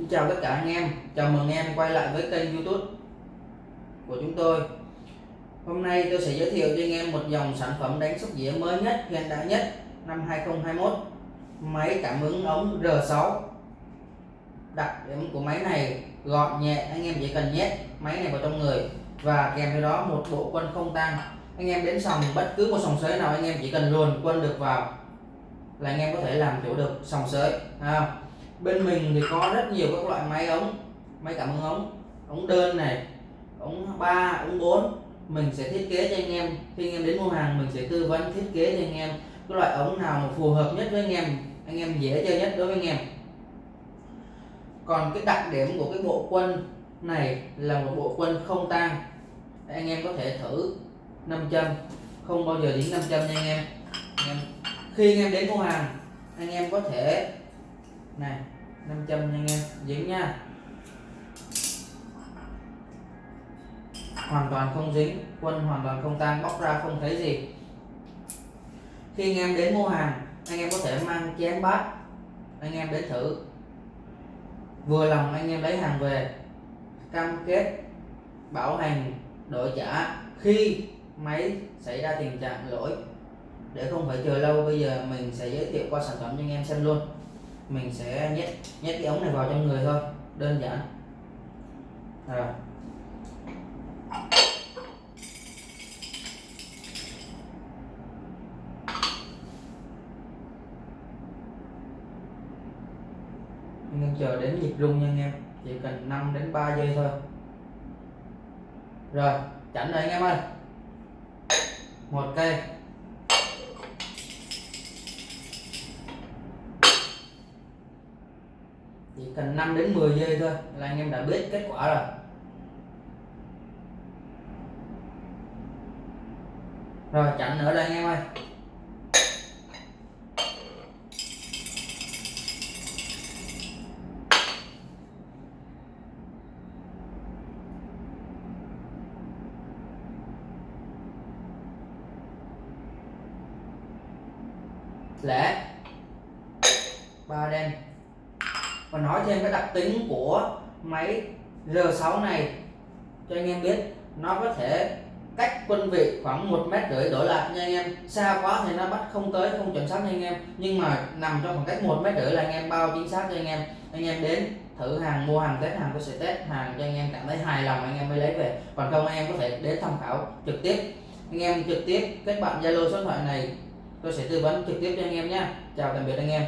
Xin chào tất cả anh em, chào mừng em quay lại với kênh youtube của chúng tôi. Hôm nay tôi sẽ giới thiệu cho anh em một dòng sản phẩm đánh sóc dĩa mới nhất, hiện đại nhất năm 2021 Máy cảm ứng ống R6 Đặc điểm của máy này gọn nhẹ, anh em chỉ cần nhét máy này vào trong người Và kèm theo đó một bộ quân không tăng Anh em đến sòng bất cứ một sòng sới nào anh em chỉ cần luồn quân được vào là anh em có thể làm chủ được sòng sới à, bên mình thì có rất nhiều các loại máy ống máy cảm ứng ống ống đơn này ống 3 ống 4 mình sẽ thiết kế cho anh em khi anh em đến mua hàng mình sẽ tư vấn thiết kế cho anh em cái loại ống nào mà phù hợp nhất với anh em anh em dễ chơi nhất đối với anh em. Còn cái đặc điểm của cái bộ quân này là một bộ quân không tang. Anh em có thể thử 500 không bao giờ dính 500 nha anh em, anh em khi anh em đến mua hàng anh em có thể này 500 nha anh em, dính nha. Hoàn toàn không dính, quân hoàn toàn không tan, bóc ra không thấy gì. Khi anh em đến mua hàng, anh em có thể mang chén bát, anh em đến thử. Vừa lòng anh em lấy hàng về, cam kết, bảo hành, đổi trả khi máy xảy ra tình trạng lỗi. Để không phải chờ lâu, bây giờ mình sẽ giới thiệu qua sản phẩm cho anh em xem luôn mình sẽ nhét nhét cái ống này vào trong người thôi, đơn giản. Rồi. Nên chờ đến nhịp rung nha anh em, chỉ cần 5 đến 3 giây thôi. Rồi, chảnh rồi anh em ơi. Một cây. Chỉ cần 5 đến 10 giây thôi là anh em đã biết kết quả rồi. Rồi, chặn nữa đây anh em ơi. Lẻ ba đen và nói thêm cái đặc tính của máy R6 này, cho anh em biết, nó có thể cách quân vị khoảng một mét rưỡi đổi lại nha anh em. Xa quá thì nó bắt không tới, không chuẩn xác nha anh em. Nhưng mà nằm trong khoảng cách một mét rưỡi là anh em bao chính xác cho anh em. Anh em đến thử hàng, mua hàng, test hàng tôi sẽ test hàng cho anh em cảm thấy hài lòng, anh em mới lấy về. Còn không, anh em có thể đến tham khảo trực tiếp. Anh em trực tiếp kết bạn zalo số điện thoại này, tôi sẽ tư vấn trực tiếp cho anh em nhé chào tạm biệt anh em.